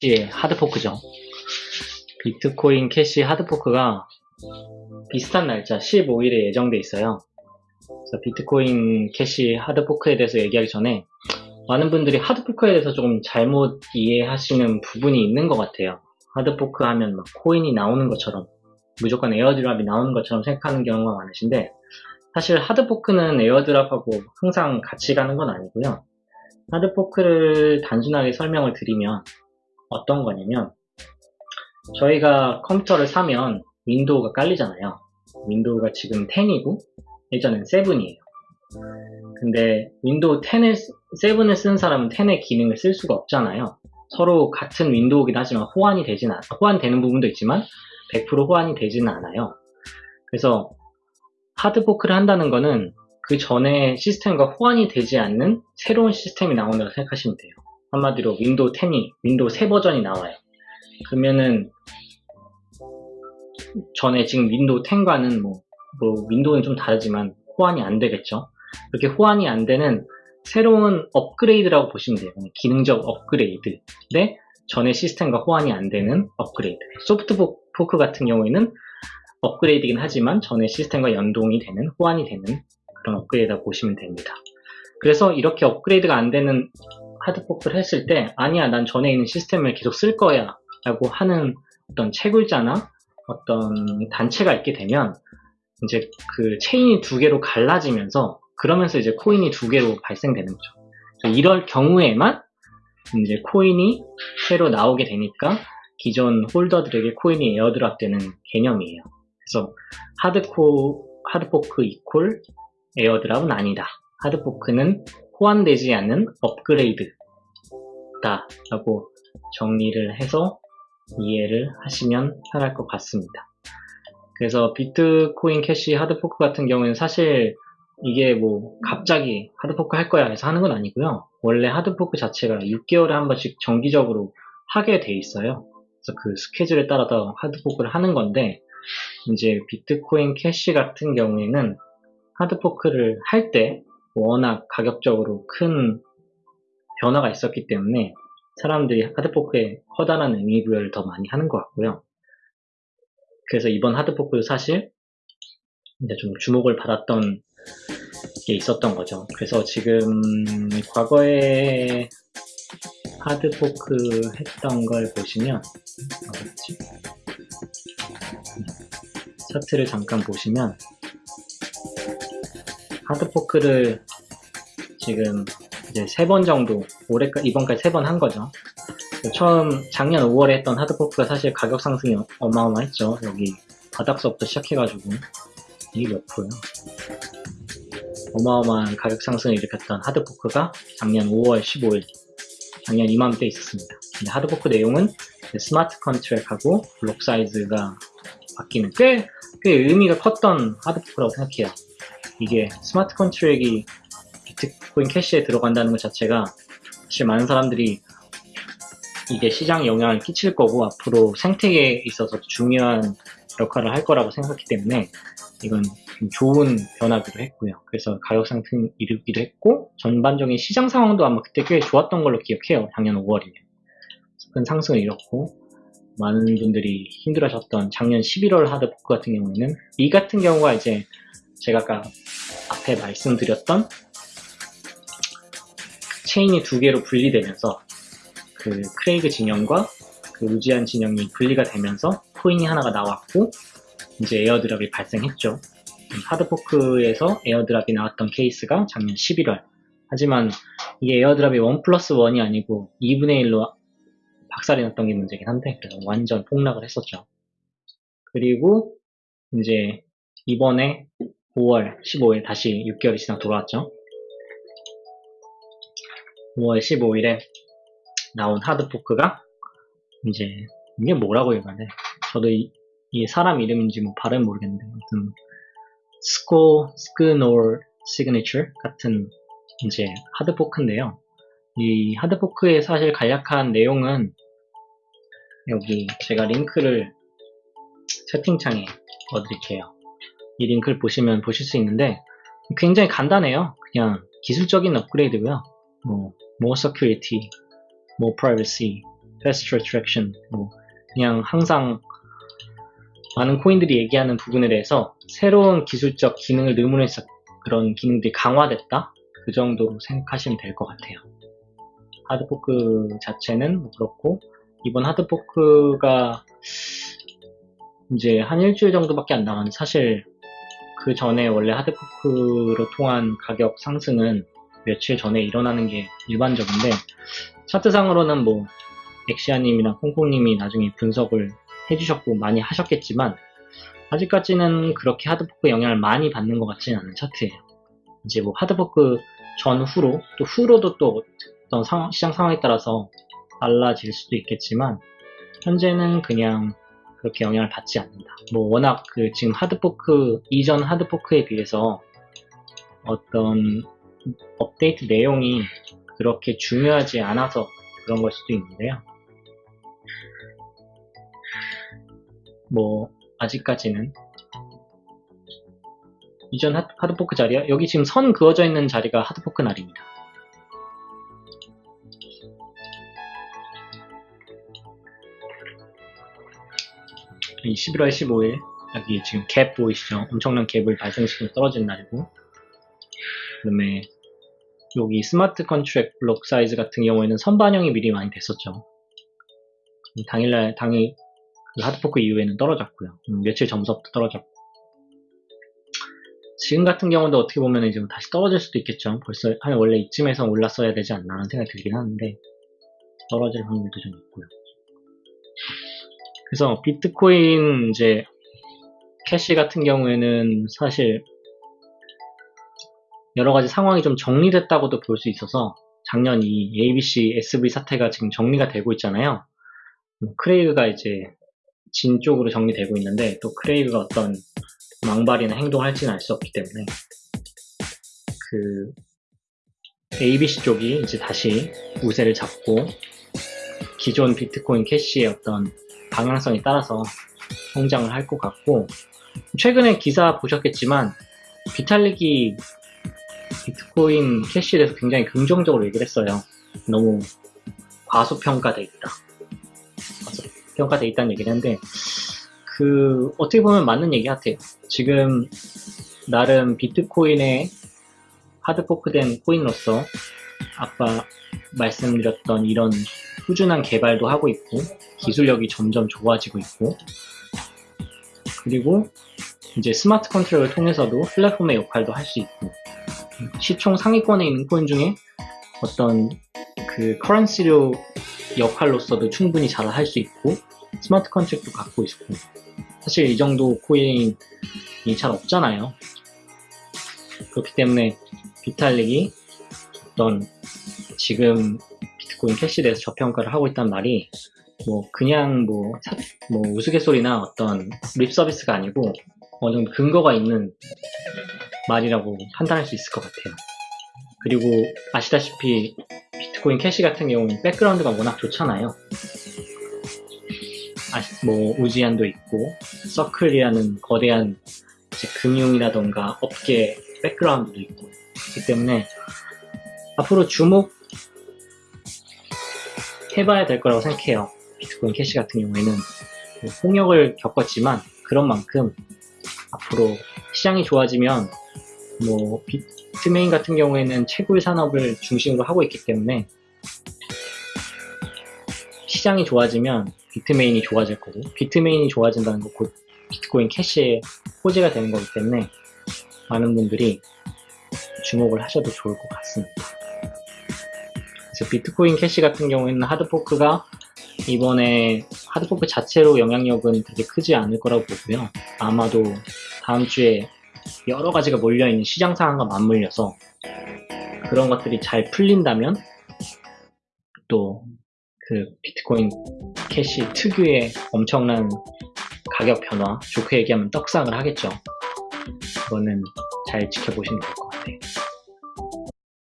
캐시의 hard fork죠. 비트코인 캐시 hard fork가 비슷한 날짜 15일에 예정돼 있어요. 그래서 비트코인 캐시 hard fork에 대해서 얘기하기 전에 많은 분들이 hard fork에 대해서 조금 잘못 이해하시는 부분이 있는 것 같아요. hard fork 하면 막 코인이 나오는 것처럼 무조건 airdrop이 나오는 것처럼 생각하는 경우가 많으신데 사실 hard fork는 airdrop하고 항상 같이 가는 건 아니고요. hard fork를 단순하게 설명을 드리면 어떤 거냐면 저희가 컴퓨터를 사면 윈도우가 깔리잖아요. 윈도우가 지금 10이고 예전엔 7이에요. 근데 윈도우 10을, 7을 쓴 사람은 10의 기능을 쓸 수가 없잖아요. 서로 같은 윈도우긴 하지만 호환이 되진 않, 호환되는 부분도 있지만 100% 호환이 되지는 않아요. 그래서 hard fork를 한다는 거는 그 전에 시스템과 호환이 되지 않는 새로운 시스템이 나온다고 생각하시면 돼요. 한마디로 윈도우 10이, 윈도우 새 버전이 나와요. 그러면은 전에 지금 윈도우 10과는 뭐, 뭐 윈도우는 좀 다르지만 호환이 안 되겠죠. 그렇게 호환이 안 되는 새로운 업그레이드라고 보시면 돼요. 기능적 업그레이드. 네, 전에 시스템과 호환이 안 되는 업그레이드. soft fork 같은 경우에는 업그레이드긴 하지만 전에 시스템과 연동이 되는, 호환이 되는 그런 업그레이드라고 보시면 됩니다. 그래서 이렇게 업그레이드가 안 되는 하드포크를 했을 때 아니야 난 전에 있는 시스템을 계속 쓸 거야 라고 하는 어떤 채굴자나 어떤 단체가 있게 되면 이제 그 체인이 두 개로 갈라지면서 그러면서 이제 코인이 두 개로 발생되는 거죠. 이럴 경우에만 이제 코인이 새로 나오게 되니까 기존 holder들에게 코인이 airdrop 되는 개념이에요. 그래서 hard fo-, hard fork equal airdrop은 아니다. hard fork는 호환되지 않는 업그레이드 다 라고 정리를 해서 이해를 하시면 편할 것 같습니다. 그래서 비트코인 캐시 hard fork 같은 경우에는 사실 이게 뭐 갑자기 hard fork 할 거야 해서 하는 건 아니고요. 원래 hard fork 자체가 6개월에 한 번씩 정기적으로 하게 돼 있어요. 그래서 그 스케줄에 따라서 hard fork를 하는 건데 이제 비트코인 캐시 같은 경우에는 hard fork를 할 때 워낙 가격적으로 큰 변화가 있었기 때문에 사람들이 hard fork에 커다란 의미부여를 더 많이 하는 것 같고요. 그래서 이번 hard fork도 사실 이제 좀 주목을 받았던 게 있었던 거죠. 그래서 지금 과거에 하드포크 했던 걸 보시면 어딨지? 차트를 잠깐 보시면 하드포크를 지금 이제 세 번 정도 올해까지 이번까지 세 번 한 거죠. 처음 작년 5월에 했던 하드포크가 사실 가격 상승이 어마어마했죠. 여기 바닥서부터 시작해가지고 이게 몇 프로야? 어마어마한 가격 상승을 일으켰던 hard fork가 작년 5월 15일 작년 이맘때 있었습니다. 근데 hard fork 내용은 smart contract하고 block size가 바뀌는 꽤, 꽤 의미가 컸던 hard fork라고 생각해요. 이게 smart contract이 비트코인 캐시에 들어간다는 것 자체가 사실 많은 사람들이 이게 시장 영향을 끼칠 거고 앞으로 생태계에 있어서 중요한 역할을 할 거라고 생각했기 때문에 이건 좋은 변화기도 했고요. 그래서 가격 상승 일으키기도 했고 전반적인 시장 상황도 아마 그때 꽤 좋았던 걸로 기억해요. 작년 5월이면 큰 상승을 이뤘고 많은 분들이 힘들어하셨던 작년 11월 하드포크 같은 경우에는 이 같은 경우가 이제 제가 아까 앞에 말씀드렸던 체인이 두 개로 분리되면서 그 크레이그 진영과 그 우지한 진영이 분리가 되면서 코인이 하나가 나왔고 이제 airdrop이 발생했죠. hard fork에서 airdrop이 나왔던 케이스가 작년 11월 하지만 이게 airdrop이 1 플러스 1이 아니고 2분의 1로 박살이 났던 게 문제긴 한데 그래서 완전 폭락을 했었죠. 그리고 이제 이번에 5월 15일 다시 6개월이 지나 돌아왔죠. 5월 15일에 나온 hard fork가 이제 이게 뭐라고 읽어야 돼? 저도 이, 이 사람 이름인지 뭐 발음 모르겠는데 아무튼 스코 Schnorr signature 같은 이제 hard fork인데요. 이 hard fork의 사실 간략한 내용은 여기 제가 링크를 채팅창에 넣어드릴게요. 이 링크를 보시면 보실 수 있는데 굉장히 간단해요. 그냥 기술적인 업그레이드고요. 뭐 more security, more privacy, faster attraction, 뭐 그냥 항상 많은 코인들이 얘기하는 부분에 대해서 새로운 기술적 기능을 의문해서 그런 기능들이 강화됐다? 그 정도로 생각하시면 될 것 같아요. 하드포크 자체는 뭐 그렇고 이번 하드포크가 이제 한 일주일 정도밖에 안 남았는데 사실 그 전에 원래 하드포크로 통한 가격 상승은 며칠 전에 일어나는 게 일반적인데 차트상으로는 뭐 엑시아님이나 콩콩님이 나중에 분석을 해주셨고 많이 하셨겠지만 아직까지는 그렇게 하드포크 영향을 많이 받는 것 같지는 않은 차트예요. 이제 뭐 하드포크 전후로 또 후로도 또 어떤 상황, 시장 상황에 따라서 달라질 수도 있겠지만 현재는 그냥 그렇게 영향을 받지 않는다. 뭐 워낙 그 지금 하드포크 이전 하드포크에 비해서 어떤 업데이트 내용이 그렇게 중요하지 않아서 그런 걸 수도 있는데요. 뭐 아직까지는 이전 하- 하드포크 자리야 여기 지금 선 그어져 있는 자리가 하드포크 날입니다. 이 11월 15일 여기 지금 갭 보이시죠? 엄청난 갭을 발생시키고 떨어진 날이고 그 다음에 여기 smart contract block size 같은 경우에는 선반영이 미리 많이 됐었죠. 당일날 당일 그 hard fork 이후에는 떨어졌고요. 음, 며칠 전부터 떨어졌고 지금 같은 경우도 어떻게 보면 이제 뭐 다시 떨어질 수도 있겠죠. 벌써 한 원래 이쯤에서 올랐어야 되지 않나 하는 생각이 들긴 하는데 떨어질 확률도 좀 있고요. 그래서 비트코인 이제 캐시 같은 경우에는 사실 여러 가지 상황이 좀 정리됐다고도 볼 수 있어서 작년 이 ABC, SV 사태가 지금 정리가 되고 있잖아요. 뭐 크레이그가 이제 진 쪽으로 정리되고 있는데 또 크레이그가 어떤 망발이나 행동을 할지는 알 수 없기 때문에 그 ABC 쪽이 이제 다시 우세를 잡고 기존 비트코인 캐시의 어떤 방향성에 따라서 성장을 할 것 같고 최근에 기사 보셨겠지만 비탈릭이 비트코인 캐시에 대해서 굉장히 긍정적으로 얘기를 했어요. 너무 과소평가돼 있다. 과소평가돼 있다는 얘기를 했는데 그 어떻게 보면 맞는 얘기 같아요. 지금 나름 비트코인의 하드포크된 코인으로서 아까 말씀드렸던 이런 꾸준한 개발도 하고 있고 기술력이 점점 좋아지고 있고 그리고 이제 스마트 컨트롤을 통해서도 플랫폼의 역할도 할 수 있고 시총 상위권에 있는 코인 중에 어떤 그 커런시료 역할로서도 충분히 잘 할 수 있고 smart contract도 갖고 있고. 사실 이 정도 코인이 잘 없잖아요. 그렇기 때문에 비탈릭이 어떤 지금 비트코인 캐시에 대해서 저평가를 하고 있단 말이 뭐 그냥 뭐, 사- 뭐 우스갯소리나 어떤 립 서비스가 아니고 어느 정도 근거가 있는 말이라고 판단할 수 있을 것 같아요. 그리고 아시다시피 비트코인 캐시 같은 경우는 백그라운드가 워낙 좋잖아요. 아시- 뭐 우지한도 있고 서클이라는 거대한 금융이라던가 업계 백그라운드도 있고 그렇기 때문에 앞으로 주목 해봐야 될 거라고 생각해요. 비트코인 캐시 같은 경우에는 뭐 홍역을 겪었지만 그런 만큼 앞으로 시장이 좋아지면 뭐 비트메인 같은 경우에는 채굴 산업을 중심으로 하고 있기 때문에 시장이 좋아지면 비트메인이 좋아질 거고 비트메인이 좋아진다는 건 곧 비트코인 캐시의 호재가 되는 거기 때문에 많은 분들이 주목을 하셔도 좋을 것 같습니다. 그래서 비트코인 캐시 같은 경우에는 hard fork가 이번에 hard fork 자체로 영향력은 그렇게 크지 않을 거라고 보고요. 아마도 다음 주에 여러 가지가 몰려있는 시장 상황과 맞물려서 그런 것들이 잘 풀린다면 또 그 비트코인 캐시 특유의 엄청난 가격 변화, 좋게 얘기하면 떡상을 하겠죠. 그거는 잘 지켜보시면 될 것 같아요.